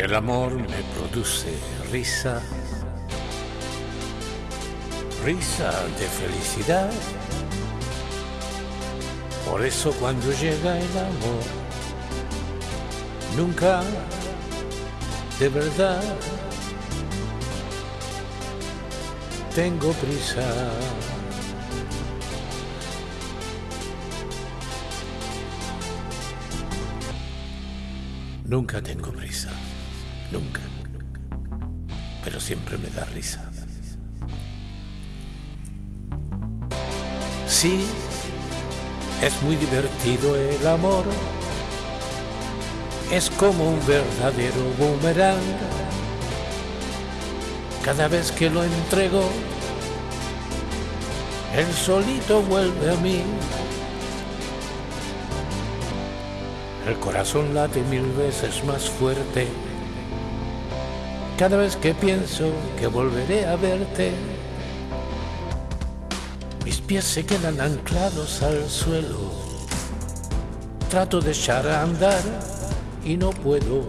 El amor me produce risa, risa de felicidad. Por eso cuando llega el amor, nunca de verdad tengo prisa. Nunca tengo prisa, nunca. Pero siempre me da risa. Sí, es muy divertido el amor. Es como un verdadero boomerang. Cada vez que lo entrego, el solito vuelve a mí. El corazón late mil veces más fuerte cada vez que pienso que volveré a verte. Mis pies se quedan anclados al suelo. Trato de echar a andar y no puedo.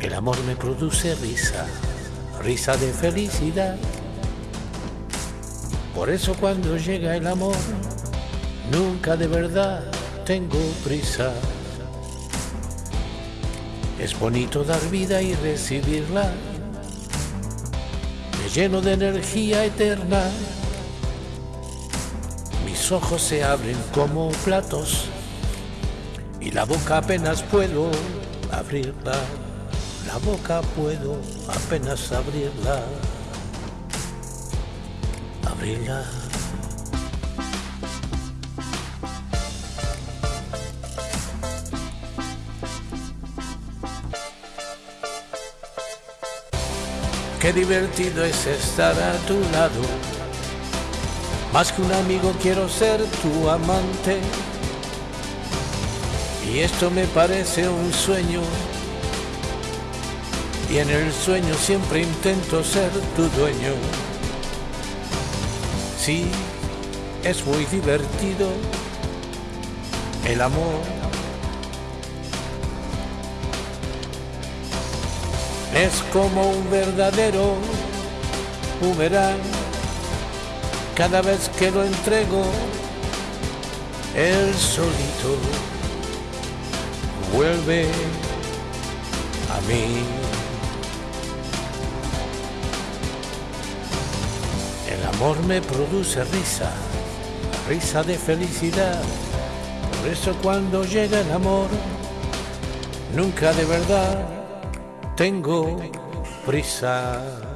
El amor me produce risa, risa de felicidad. Por eso cuando llega el amor, nunca de verdad tengo prisa. Es bonito dar vida y recibirla. Me lleno de energía eterna. Mis ojos se abren como platos y la boca apenas puedo abrirla. La boca puedo apenas abrirla. Abrirla. Qué divertido es estar a tu lado. Más que un amigo quiero ser tu amante. Y esto me parece un sueño. Y en el sueño siempre intento ser tu dueño. Sí, es muy divertido el amor es como un verdadero boomerang. Cada vez que lo entrego, él solito vuelve a mí. El amor me produce risa, risa de felicidad. Por eso cuando llega el amor, nunca de verdad tengo prisa.